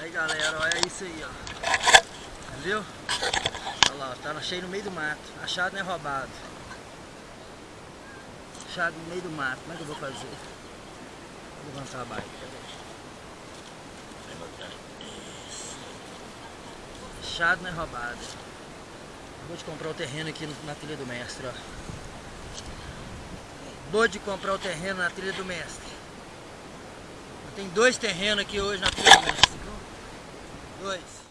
Aí galera, olha isso aí, ó. Viu? Olha lá, tá cheio no meio do mato. Achado não é roubado. Achado no meio do mato. Como é que eu vou fazer? Vou levantar a bike. Achado não é roubado. Vou de comprar o terreno aqui na trilha do mestre, ó. Vou de comprar o terreno na trilha do mestre. Tem dois terrenos aqui hoje na trilha do mestre. Dois.